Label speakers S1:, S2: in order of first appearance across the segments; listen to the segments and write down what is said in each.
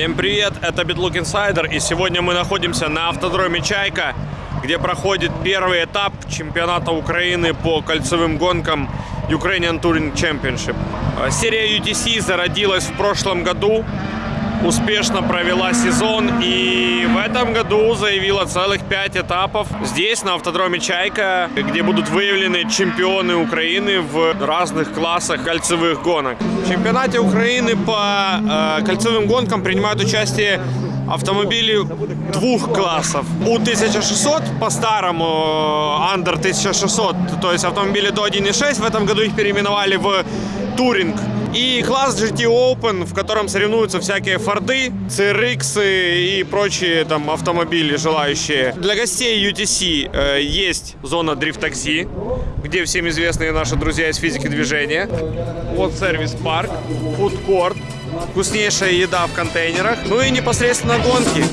S1: Всем привет, это BitLook Insider, и сегодня мы находимся на автодроме «Чайка», где проходит первый этап чемпионата Украины по кольцевым гонкам Ukrainian Touring Championship. Э, Серия UTC зародилась в прошлом году, успешно провела сезон и в этом году заявила целых пять этапов здесь, на автодроме «Чайка», где будут выявлены чемпионы Украины в разных классах кольцевых гонок. В чемпионате Украины по э, кольцевым гонкам принимают участие автомобили двух классов. У-1600 по-старому э, Under 1600, то есть автомобили до 1.6, в этом году их переименовали в Touring. И класс GT Open, в котором соревнуются всякие Форды, CRX и прочие там автомобили желающие. Для гостей UTC э, есть зона дрифт-такси, где всем известные наши друзья из физики движения. Вот сервис-парк, фудкорт, вкуснейшая еда в контейнерах, ну и непосредственно гонки.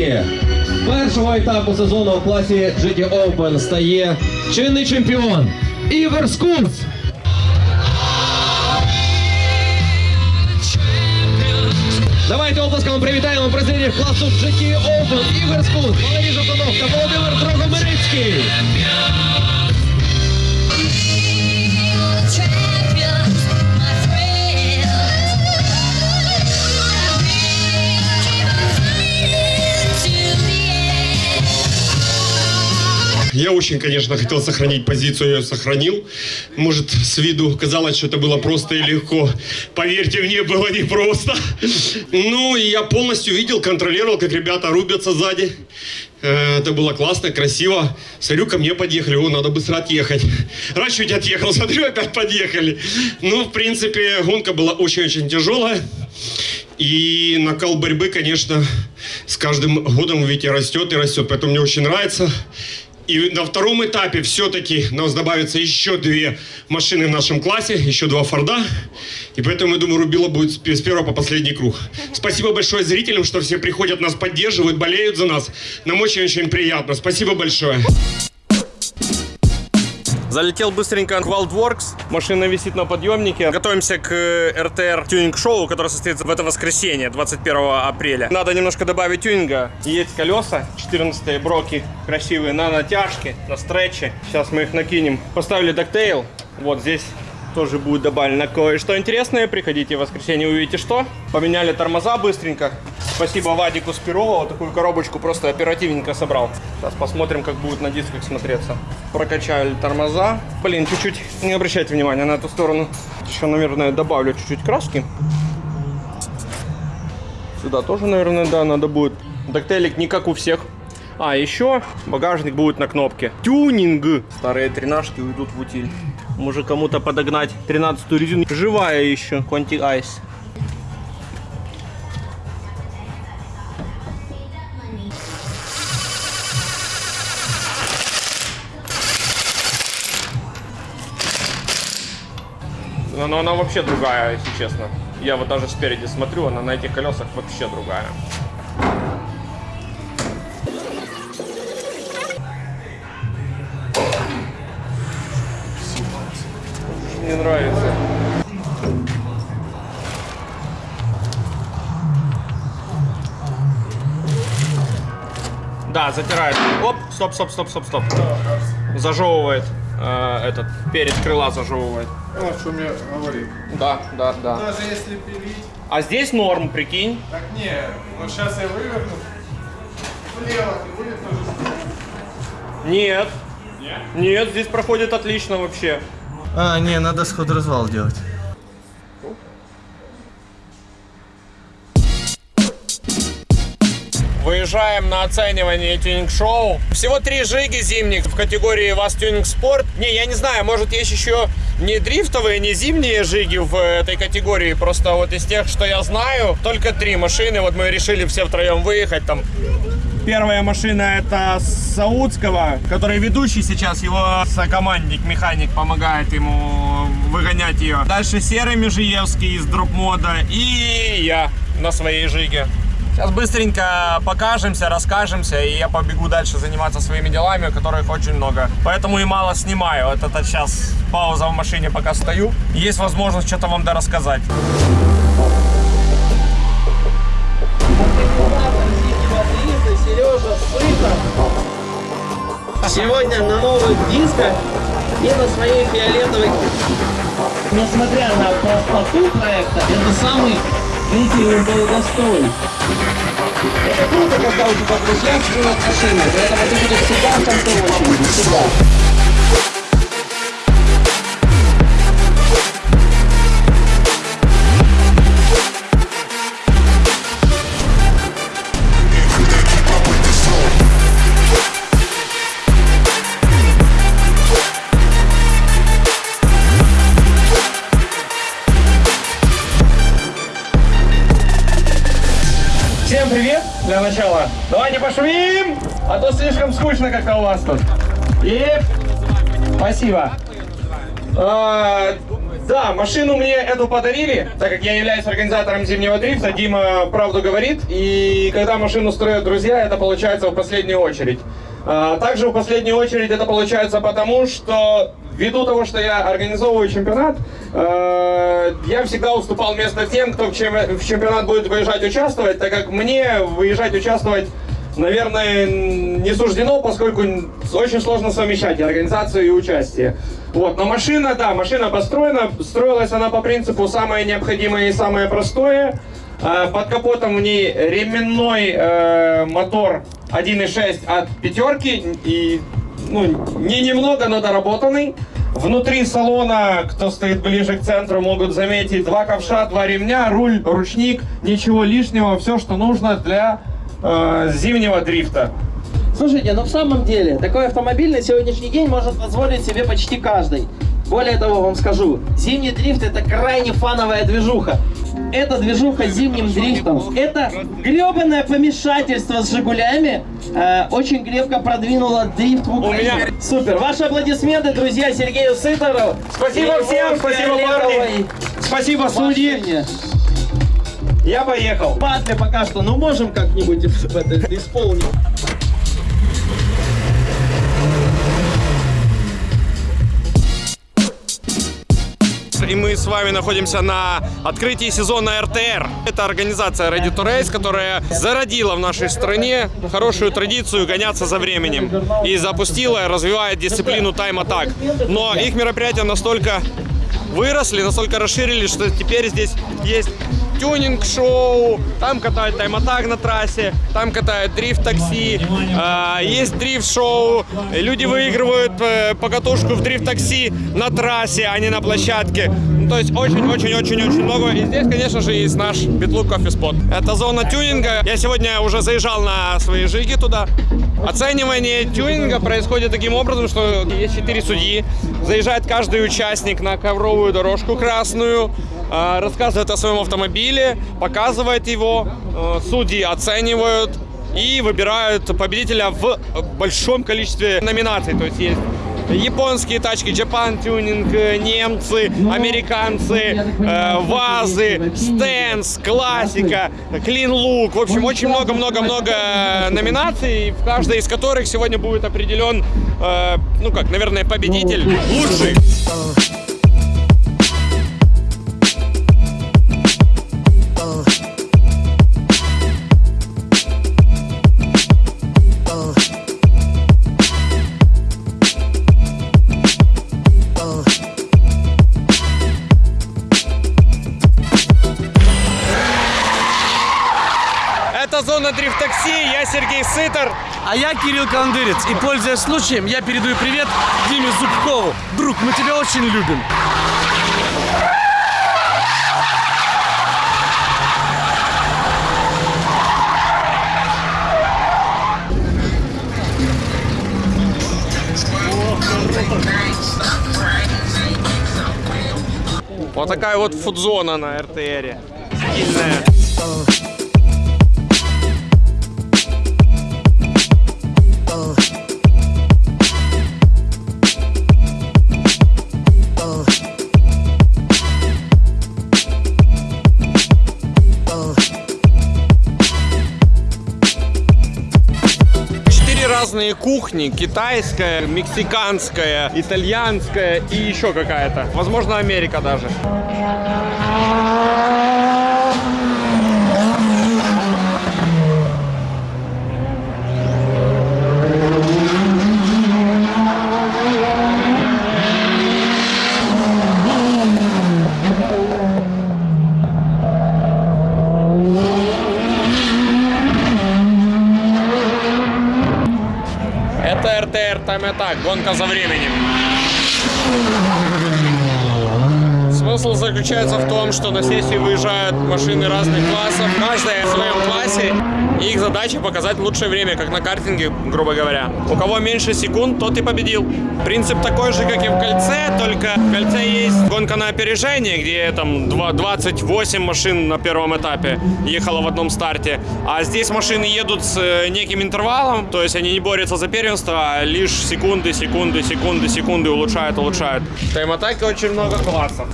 S2: Гонки першого етапу сезону у класі GT Open стає чинний чемпіон Ігор Скунц. Давайте оплесками привітаємо президентів класу GT Open Ігор Скунц, Валерій Жовтанов та Володимир Дрогомирицький.
S3: Я очень, конечно, хотел сохранить позицию, я ее сохранил. Может, с виду казалось, что это было просто и легко. Поверьте мне, было непросто. Ну, и я полностью видел, контролировал, как ребята рубятся сзади. Э, Это было классно, красиво. Смотрю, ко мне подъехали, о, надо быстро отъехать. Раз чуть отъехал, смотрю, опять подъехали. Ну, в принципе, гонка была очень-очень тяжелая. И накал борьбы, конечно, с каждым годом, видите, растет и растет. Поэтому мне очень нравится. И на втором этапе все-таки нас добавится еще две машины в нашем классе, еще два Форда. И поэтому, я думаю, Рубила будет с первого по последний круг. Спасибо большое зрителям, что все приходят, нас поддерживают, болеют за нас. Нам очень-очень приятно. Спасибо большое.
S1: Залетел быстренько в Wildworks. Машина висит на подъемнике. Готовимся к э, RTR тюнинг-шоу, которое состоится в это воскресенье, 21 апреля. Надо немножко добавить тюнинга. Есть колеса, 14 броки, красивые, на натяжке, на стретче. Сейчас мы их накинем. Поставили доктейл. Вот здесь тоже будет добавлено кое-что интересное. Приходите в воскресенье, увидите что. Поменяли тормоза быстренько. Спасибо Вадику Спирову, вот такую коробочку просто оперативненько собрал. Сейчас посмотрим, как будет на дисках смотреться. Прокачали тормоза. Блин, чуть-чуть не обращайте внимания на эту сторону. Еще, наверное, добавлю чуть-чуть краски. Сюда тоже, наверное, да, надо будет. Доктейлик не как у всех. А, еще багажник будет на кнопке. Тюнинг. Старые тренажки уйдут в утиль. Может кому-то подогнать 13 резину. Живая еще. Конти Айс. Но, она вообще другая, если честно. Я вот даже спереди смотрю, она на этих колесах вообще другая. Мне нравится. Да, затирает. Оп, стоп, стоп, стоп, стоп, стоп. Зажевывает. Э, этот перед крыла зажевывает.
S4: Вот что мне говорит.
S1: Да, да, да.
S4: Даже если пилить,
S1: А здесь норм, прикинь.
S4: так не, вот сейчас я выверну, влево и будет то же самое.
S1: Нет. Нет, здесь проходит отлично вообще.
S4: А, не, надо сход развал делать.
S1: Выезжаем на оценивание тюнинг-шоу. Всего три жиги зимних в категории ВАЗ Тюнинг Спорт. Не, я не знаю, может есть еще не дрифтовые, не зимние жиги в этой категории. Просто вот из тех, что я знаю, только три машины. Вот мы решили все втроем выехать там. Первая машина это Саудского, который ведущий сейчас, его сокомандник, механик помогает ему выгонять ее. Дальше Серый Межиевский из дроп мода и я на своей жиге. Сейчас быстренько покажемся, расскажемся, и я побегу дальше заниматься своими делами, которых очень много. Поэтому и мало снимаю. Вот это сейчас пауза в машине, пока стою. Есть возможность что-то вам дорассказать.
S5: Сережа Сытов. Сегодня на новых дисках и на своей фиолетовой. Несмотря на простоту проекта, это самый длительный долгостой. Это круто, когда у тебя друзья строят машины, поэтому ты будешь всегда в конце очереди, всегда.
S1: Пошумим, а то слишком скучно как-то у вас тут. И спасибо. А, да, машину мне эту подарили, так как я являюсь организатором зимнего дрифта. Дима правду говорит. И когда машину строят друзья, это получается в последнюю очередь. А, также в последнюю очередь это получается потому, что ввиду того, что я организовываю чемпионат, э, я всегда уступал место тем, кто в чемпионат будет выезжать участвовать, так как мне выезжать участвовать наверное, не суждено, поскольку очень сложно совмещать организацию, и участие. Вот, но машина, да, машина построена, строилась она по принципу самое необходимое и самое простое. Э, Под капотом в ней ременной э, мотор 1.6 от пятерки и ну, не немного, но доработанный. Внутри салона, кто стоит ближе к центру, могут заметить два ковша, два ремня, руль, ручник, ничего лишнего, все, что нужно для э, зимнего дрифта.
S5: Слушайте, ну в самом деле, такой автомобиль на сегодняшний день может позволить себе почти каждый. Более того, вам скажу, зимний дрифт это крайне фановая движуха. Это движуха с зимним дрифтом. Это гребаное помешательство с Жигулями э, очень крепко продвинуло дрифт в Украине.
S1: меня-
S5: Супер. Ваши аплодисменты, друзья, Сергею Сытору.
S1: Спасибо всем, спасибо, парни. Спасибо, судьи. Я поехал.
S5: Батли пока что, ну можем как-нибудь это исполнить.
S1: И мы с вами находимся на открытии сезона РТР. Это организация Ready to Race, которая зародила в нашей стране хорошую традицию гоняться за временем. И запустила, развивает дисциплину тайм-атак. Но их мероприятия настолько выросли, настолько расширились, что теперь здесь есть тюнинг-шоу, там катают тайм-атак на трассе, там катают дрифт-такси, а, есть дрифт-шоу, люди выигрывают э, покатушку в дрифт-такси на трассе, а не на площадке. Ну, то есть очень-очень-очень-очень много. И здесь, конечно же, есть наш Битлук кофе спот. Это зона тюнинга. Я сегодня уже заезжал на свои жиги туда. Оценивание тюнинга происходит таким образом, что есть четыре судьи. Заезжает каждый участник на ковровую дорожку красную, рассказывает о своем автомобиле, показывает его, э, судьи оценивают и выбирают победителя в большом количестве номинаций. То есть есть японские тачки, Japan Tuning, э, немцы, американцы, э, вазы, стенс, классика, клин лук. В общем, очень много-много-много э, номинаций, в каждой из которых сегодня будет определен, э, ну как, наверное, победитель лучший. Это зона дрифт-такси, я Сергей Сытор.
S6: А я Кирилл Кандырец. И пользуясь случаем, я передаю привет Диме Зубкову. Друг, мы тебя очень любим.
S1: Вот такая вот фудзона на РТРе. Стильная. Кухни. Китайская, мексиканская, итальянская и еще какая-то. Возможно, Америка даже. Time Attack, гонка за временем. Смысл заключается в том, что на сессию выезжают машины разных классов, каждая в своем классе, и их задача показать лучшее время, как на картинге, грубо говоря. У кого меньше секунд, тот и победил. Принцип такой же, как и в кольце, только в кольце есть гонка на опережение, где там два- 28 машин на первом этапе ехало в одном старте, а здесь машины едут с э, неким интервалом, то есть они не борются за первенство, а лишь секунды, секунды, секунды, секунды улучшают, улучшают. В тайм-атаке очень много классов.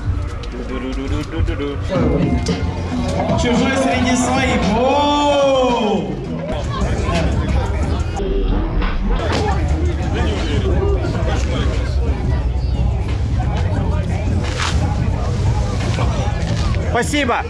S4: Чужой среди своих. Воу!
S1: Спасибо!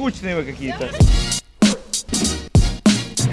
S1: Скучные вы какие-то.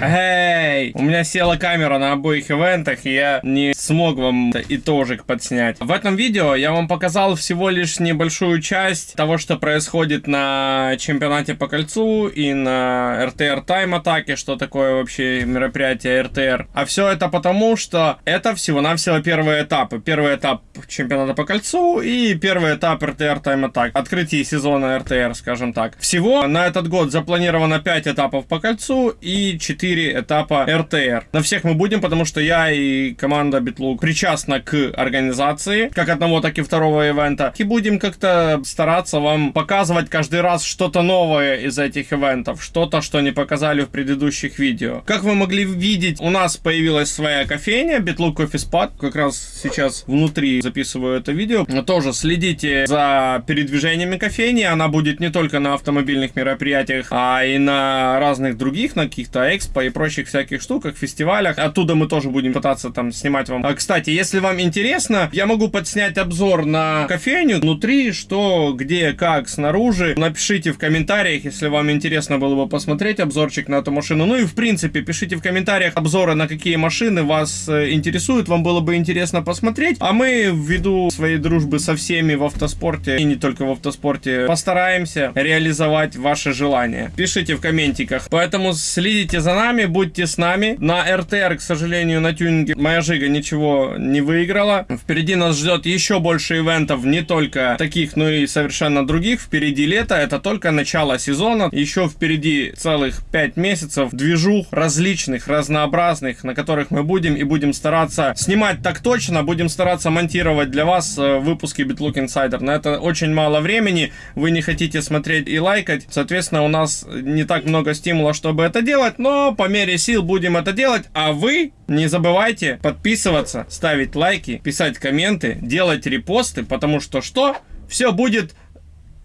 S1: Эй! У меня села камера на обоих ивентах, и я не смог вам итожик подснять. В этом видео я вам показал всего лишь небольшую часть того, что происходит на чемпионате по кольцу и на РТР Тайм Атаке, что такое вообще мероприятие РТР. А все это потому, что это всего-навсего первые этапы. Первый этап чемпионата по кольцу и первый этап РТР Тайм Атак. Открытие сезона РТР, скажем так. Всего на этот год запланировано 5 этапов по кольцу и 4 4 этапа РТР. На всех мы будем, потому что я и команда Битлук причастна к организации, как одного, так и второго ивента. И будем как-то стараться вам показывать каждый раз что-то новое из этих ивентов, что-то, что не показали в предыдущих видео. Как вы могли видеть, у нас появилась своя кофейня, Битлук Coffee Spot, как раз сейчас внутри записываю это видео. Тоже следите за передвижениями кофейни, она будет не только на автомобильных мероприятиях, а и на разных других, на каких-то экспо и прочих всяких штуках, фестивалях. Оттуда мы тоже будем пытаться там снимать вам. А, кстати, если вам интересно, я могу подснять обзор на кофейню внутри, что, где, как, снаружи. Напишите в комментариях, если вам интересно было бы посмотреть обзорчик на эту машину. Ну и в принципе, пишите в комментариях обзоры на какие машины вас э, интересуют, вам было бы интересно посмотреть. А мы ввиду своей дружбы со всеми в автоспорте и не только в автоспорте постараемся реализовать ваши желания. Пишите в комментиках. Поэтому следите за нами, будьте с нами. На РТР, к сожалению, на тюнинге моя Жига ничего не выиграла. Впереди нас ждет еще больше ивентов, не только таких, но и совершенно других. Впереди лето, это только начало сезона. Еще впереди целых 5 месяцев движух различных, разнообразных, на которых мы будем и будем стараться снимать так точно, будем стараться монтировать для вас э, выпуски BitLook Insider. На это очень мало времени, вы не хотите смотреть и лайкать, соответственно, у нас не так много стимула, чтобы это делать, но по мере сил будем это делать, а вы не забывайте подписываться, ставить лайки, писать комменты, делать репосты, потому что что? Все будет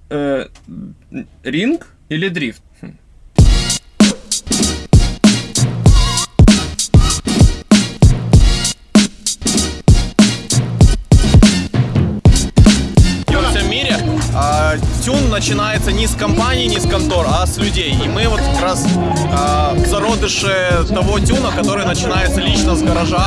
S1: э, ринг или дрифт?
S7: Начинается не с компаний, не с контор, а с людей. И мы вот как раз а, зародыши того тюна, который начинается лично с гаража,